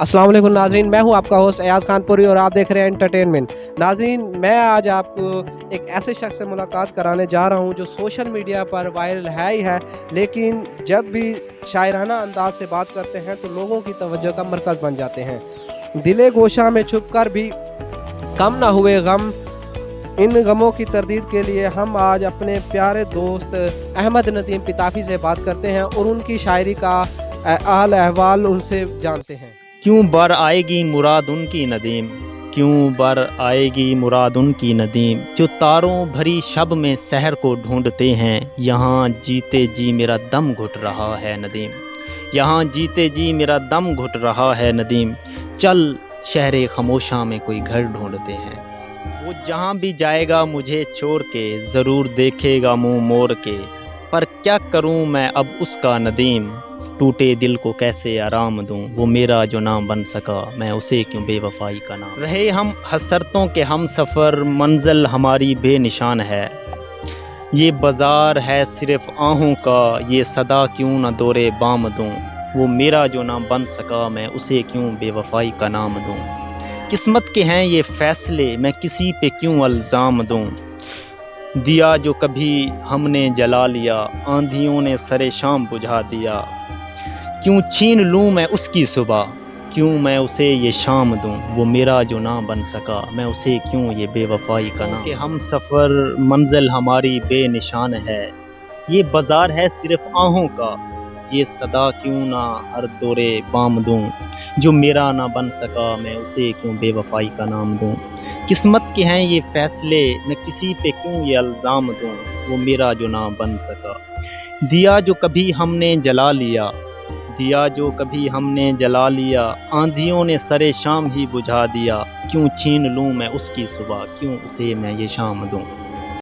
السلام علیکم ناظرین، میں ہوں آپ کا ہوسٹ ایاز خان پوری اور آپ دیکھ رہے ہیں انٹرٹینمنٹ ناظرین، میں آج آپ کو ایک ایسے شخص سے ملاقات کرانے جا رہا ہوں جو سوشل میڈیا پر وائرل ہے ہی ہے، لیکن جب بھی شاعرانہ انداز سے بات کرتے ہیں تو لوگوں کی توجہ کا مرکز بن جاتے ہیں۔ دل گوشہ میں چھپ کر بھی کم نہ ہوئے غم۔ ان غموں کی تردید کے لیے ہم آج اپنے پیارے دوست احمد ندیم پتافی سے بات کرتے ہیں اور ان کی شاعری کا احل احوال ان سے جانتے ہیں۔ کیوں بر آئے گی مراد ان کی ندیم؟ کیوں بر آئے گی مراد ان کی ندیم؟ جو تاروں بھری شب میں سحر کو ڈھونڈتے ہیں، یہاں جیتے جی میرا دم گھٹ رہا ہے ندیم۔ یہاں جیتے جی میرا دم گھٹ رہا ہے ندیم۔ چل شہر خاموشاں میں کوئی گھر ڈھونڈتے ہیں۔ وہ جہاں بھی جائے گا مجھے چھوڑ کے، ضرور دیکھے گا منہ مور کے۔ پر کیا کروں میں اب اس کا ندیم؟ ٹوٹے دل کو کیسے آرام دوں؟ وہ میرا جو نام بن سکا، میں اسے کیوں بے وفائی کا نام؟ رہے ہم حسرتوں کے ہم سفر، منزل ہماری بے نشان ہے۔ یہ بازار ہے صرف آہوں کا، یہ صدا کیوں نہ دورے بام دوں؟ وہ میرا جو نام بن سکا، میں اسے کیوں بے وفائی کا نام دوں؟ قسمت کے ہیں یہ فیصلے، میں کسی پہ کیوں الزام دوں؟ دیا جو کبھی ہم نے جلا لیا، آندھیوں نے سر شام بجھا دیا۔ کیوں چھین لوں میں اس کی صبح؟ کیوں میں اسے یہ شام دوں؟ وہ میرا جو نہ بن سکا، میں اسے کیوں یہ بے وفائی کا نام؟ کہ ہم سفر، منزل ہماری بے نشان ہے۔ یہ بازار ہے صرف آہوں کا۔ یہ صدا کیوں نہ ہر دورے بام دوں؟ جو میرا نہ بن سکا میں اسے کیوں بے وفائی کا نام دوں؟ قسمت کے ہیں یہ فیصلے، میں کسی پہ کیوں یہ الزام دوں؟ وہ میرا جو نہ بن سکا۔ دیا جو کبھی ہم نے جلا لیا، دیا جو کبھی ہم نے جلا لیا، آندھیوں نے سر شام ہی بجھا دیا۔ کیوں چھین لوں میں اس کی صبح؟ کیوں اسے میں یہ شام دوں؟